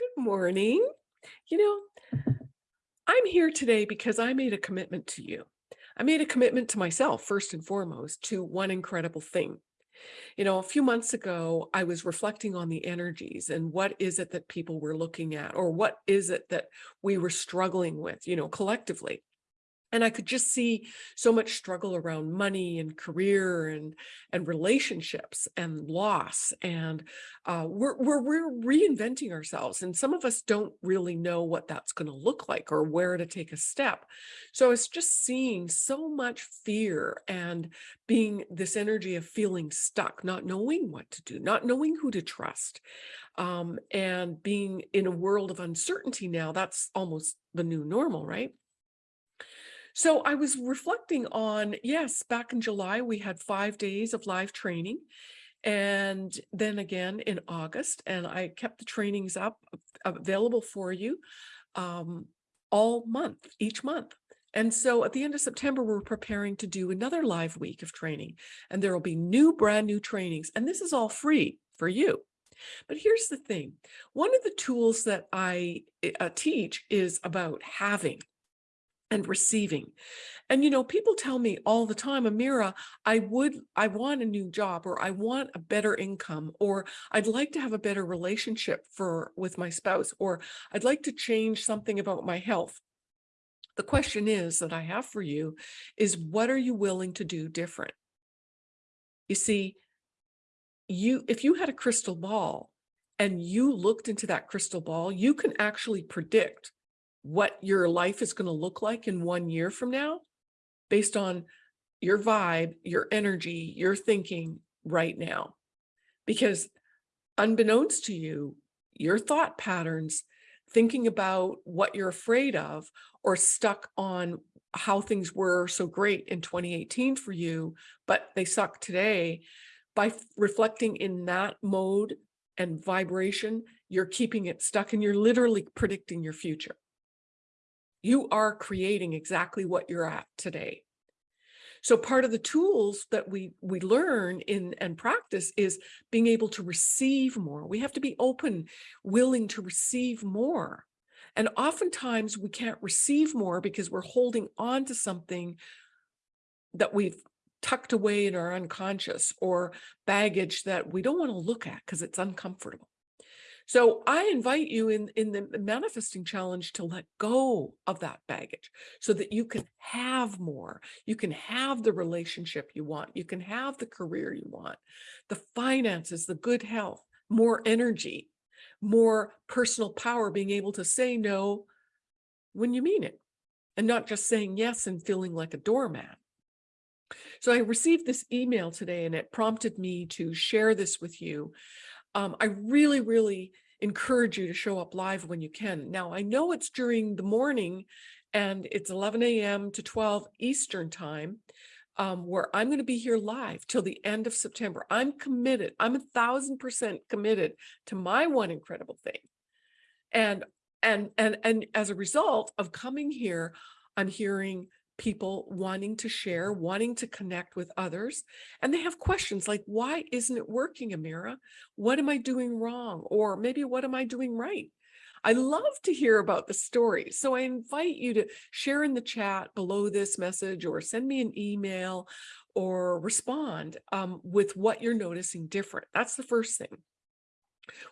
Good morning. You know, I'm here today because I made a commitment to you. I made a commitment to myself, first and foremost, to one incredible thing. You know, a few months ago, I was reflecting on the energies and what is it that people were looking at, or what is it that we were struggling with, you know, collectively and I could just see so much struggle around money and career and and relationships and loss and uh, we're, we're we're reinventing ourselves and some of us don't really know what that's going to look like or where to take a step. So it's just seeing so much fear and being this energy of feeling stuck not knowing what to do not knowing who to trust um, and being in a world of uncertainty now that's almost the new normal right so I was reflecting on, yes, back in July, we had five days of live training. And then again in August, and I kept the trainings up available for you um, all month, each month. And so at the end of September, we're preparing to do another live week of training and there will be new brand new trainings. And this is all free for you. But here's the thing. One of the tools that I uh, teach is about having and receiving. And, you know, people tell me all the time, Amira, I would, I want a new job or I want a better income or I'd like to have a better relationship for with my spouse or I'd like to change something about my health. The question is that I have for you is what are you willing to do different? You see, you if you had a crystal ball and you looked into that crystal ball, you can actually predict what your life is going to look like in one year from now based on your vibe, your energy, your thinking right now. Because unbeknownst to you, your thought patterns, thinking about what you're afraid of or stuck on how things were so great in 2018 for you, but they suck today, by reflecting in that mode and vibration, you're keeping it stuck and you're literally predicting your future. You are creating exactly what you're at today. So part of the tools that we we learn in and practice is being able to receive more. We have to be open, willing to receive more. And oftentimes we can't receive more because we're holding on to something that we've tucked away in our unconscious or baggage that we don't want to look at because it's uncomfortable. So I invite you in, in the manifesting challenge to let go of that baggage so that you can have more. You can have the relationship you want. You can have the career you want, the finances, the good health, more energy, more personal power, being able to say no when you mean it and not just saying yes and feeling like a doormat. So I received this email today and it prompted me to share this with you um, I really, really encourage you to show up live when you can. Now, I know it's during the morning and it's 11 a.m. to 12 Eastern time um, where I'm going to be here live till the end of September. I'm committed. I'm a thousand percent committed to my one incredible thing. And, and, and, and as a result of coming here, I'm hearing people wanting to share, wanting to connect with others. And they have questions like, why isn't it working, Amira? What am I doing wrong? Or maybe what am I doing right? I love to hear about the stories. So I invite you to share in the chat below this message or send me an email or respond um, with what you're noticing different. That's the first thing.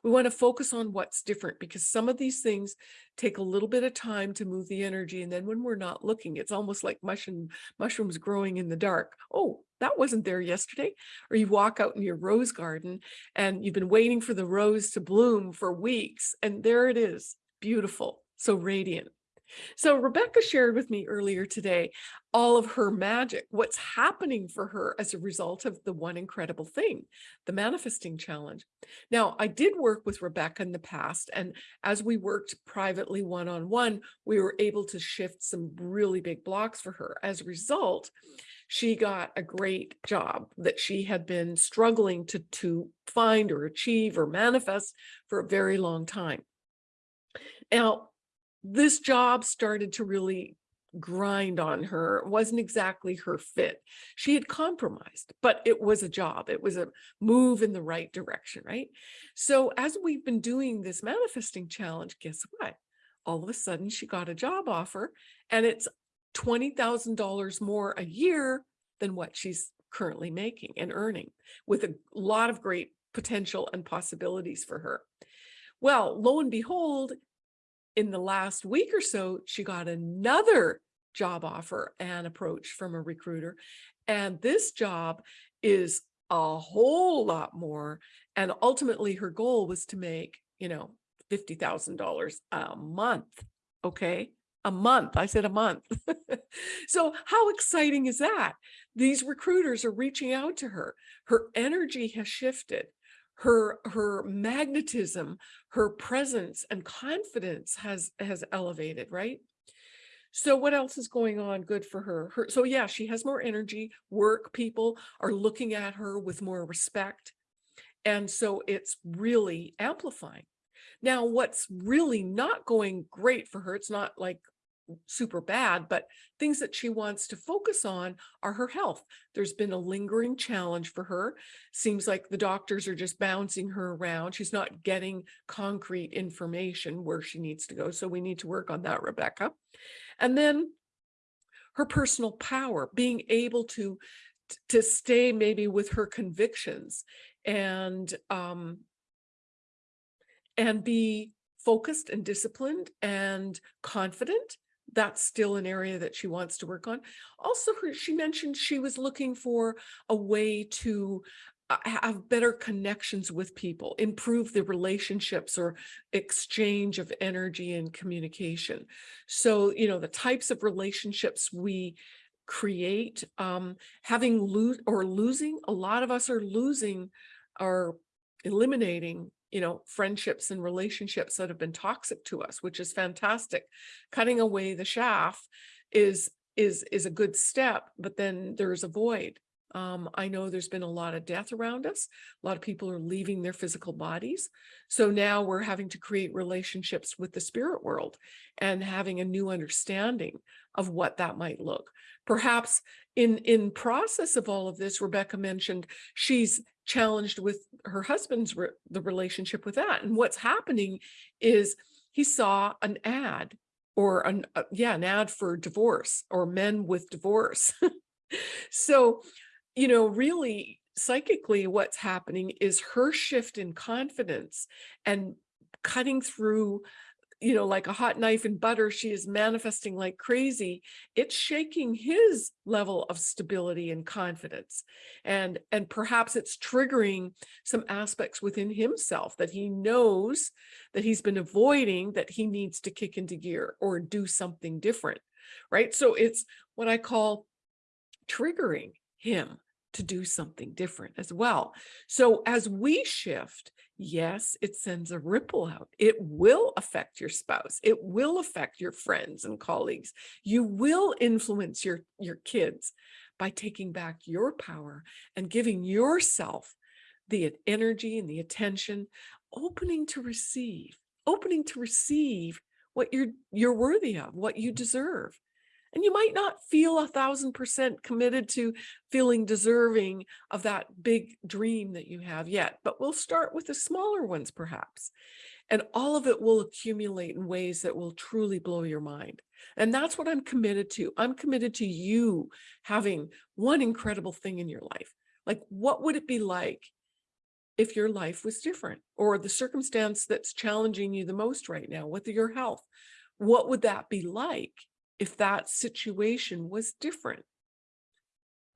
We want to focus on what's different because some of these things take a little bit of time to move the energy. And then when we're not looking, it's almost like mushroom, mushrooms growing in the dark. Oh, that wasn't there yesterday. Or you walk out in your rose garden and you've been waiting for the rose to bloom for weeks. And there it is, beautiful, so radiant. So Rebecca shared with me earlier today all of her magic, what's happening for her as a result of the one incredible thing, the manifesting challenge. Now, I did work with Rebecca in the past, and as we worked privately one-on-one, -on -one, we were able to shift some really big blocks for her. As a result, she got a great job that she had been struggling to, to find or achieve or manifest for a very long time. Now, this job started to really grind on her. It wasn't exactly her fit. She had compromised, but it was a job. It was a move in the right direction, right? So as we've been doing this manifesting challenge, guess what? All of a sudden she got a job offer and it's $20,000 more a year than what she's currently making and earning with a lot of great potential and possibilities for her. Well, lo and behold, in the last week or so, she got another job offer and approach from a recruiter. And this job is a whole lot more. And ultimately her goal was to make, you know, $50,000 a month. Okay. A month. I said a month. so how exciting is that? These recruiters are reaching out to her. Her energy has shifted her her magnetism her presence and confidence has has elevated right? So what else is going on good for her? Her so yeah she has more energy work people are looking at her with more respect and so it's really amplifying. Now what's really not going great for her it's not like super bad, but things that she wants to focus on are her health. There's been a lingering challenge for her. Seems like the doctors are just bouncing her around. She's not getting concrete information where she needs to go. So we need to work on that, Rebecca. And then her personal power, being able to, to stay maybe with her convictions and, um, and be focused and disciplined and confident that's still an area that she wants to work on. Also, she mentioned she was looking for a way to uh, have better connections with people, improve the relationships or exchange of energy and communication. So, you know, the types of relationships we create, um, having lose or losing, a lot of us are losing or eliminating you know, friendships and relationships that have been toxic to us, which is fantastic. Cutting away the chaff is is is a good step, but then there's a void. Um, I know there's been a lot of death around us. A lot of people are leaving their physical bodies. So now we're having to create relationships with the spirit world and having a new understanding of what that might look. Perhaps in, in process of all of this, Rebecca mentioned she's challenged with her husband's re the relationship with that. And what's happening is he saw an ad or an uh, yeah, an ad for divorce or men with divorce. so, you know, really psychically what's happening is her shift in confidence and cutting through you know, like a hot knife in butter, she is manifesting like crazy. It's shaking his level of stability and confidence. And, and perhaps it's triggering some aspects within himself that he knows that he's been avoiding that he needs to kick into gear or do something different, right? So it's what I call triggering him to do something different as well. So as we shift, yes, it sends a ripple out. It will affect your spouse. It will affect your friends and colleagues. You will influence your, your kids by taking back your power and giving yourself the energy and the attention, opening to receive, opening to receive what you're, you're worthy of, what you mm-hmm. deserve. And you might not feel a thousand percent committed to feeling deserving of that big dream that you have yet, but we'll start with the smaller ones perhaps. And all of it will accumulate in ways that will truly blow your mind. And that's what I'm committed to. I'm committed to you having one incredible thing in your life. Like, what would it be like if your life was different or the circumstance that's challenging you the most right now with your health? What would that be like if that situation was different.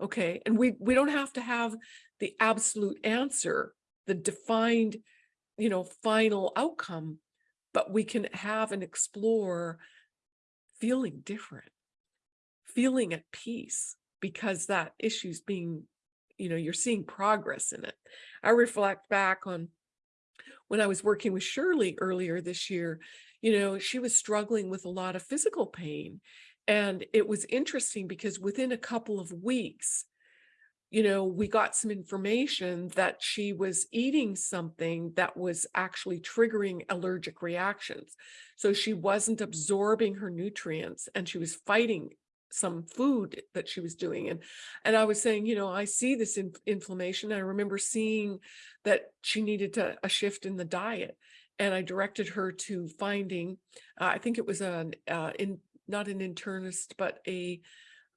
Okay, and we, we don't have to have the absolute answer, the defined, you know, final outcome, but we can have and explore feeling different, feeling at peace because that issue's being, you know, you're seeing progress in it. I reflect back on when I was working with Shirley earlier this year, you know, she was struggling with a lot of physical pain. And it was interesting because within a couple of weeks, you know, we got some information that she was eating something that was actually triggering allergic reactions. So she wasn't absorbing her nutrients and she was fighting some food that she was doing. And, and I was saying, you know, I see this in, inflammation. I remember seeing that she needed to, a shift in the diet. And I directed her to finding, uh, I think it was an, uh, in, not an internist, but a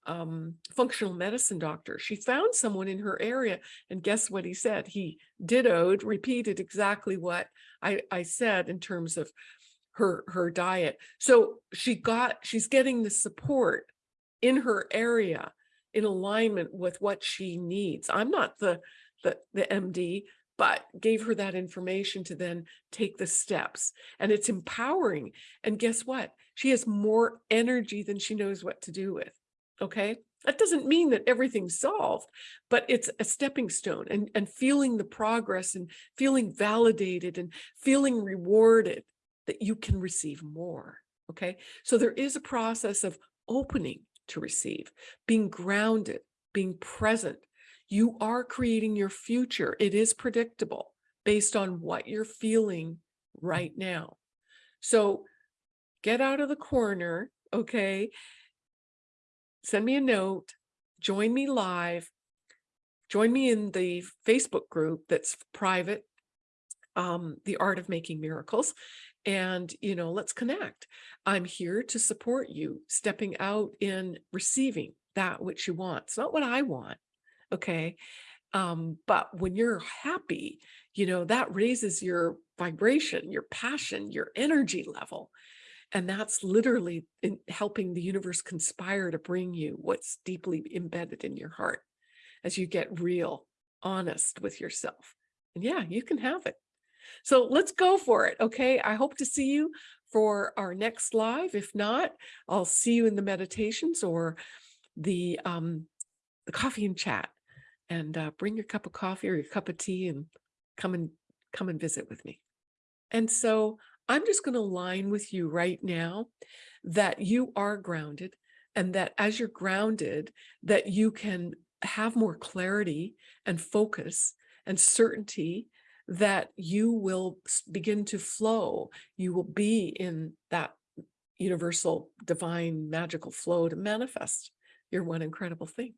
um, functional medicine doctor. She found someone in her area and guess what he said? He dittoed, repeated exactly what I, I said in terms of her, her diet. So she got, she's getting the support in her area in alignment with what she needs. I'm not the, the, the MD, but gave her that information to then take the steps and it's empowering. And guess what? She has more energy than she knows what to do with. Okay. That doesn't mean that everything's solved, but it's a stepping stone and, and feeling the progress and feeling validated and feeling rewarded that you can receive more. Okay. So there is a process of opening to receive, being grounded, being present. You are creating your future. It is predictable based on what you're feeling right now. So get out of the corner, okay? send me a note, join me live, join me in the Facebook group that's private, um, The Art of Making Miracles. And, you know, let's connect. I'm here to support you stepping out in receiving that which you want. It's not what I want. Okay. Um, but when you're happy, you know, that raises your vibration, your passion, your energy level. And that's literally in helping the universe conspire to bring you what's deeply embedded in your heart as you get real, honest with yourself. And yeah, you can have it. So let's go for it. Okay. I hope to see you for our next live. If not, I'll see you in the meditations or the, um, the coffee and chat and uh, bring your cup of coffee or your cup of tea and come and come and visit with me. And so I'm just going to line with you right now that you are grounded and that as you're grounded, that you can have more clarity and focus and certainty that you will begin to flow. You will be in that universal, divine, magical flow to manifest your one incredible thing.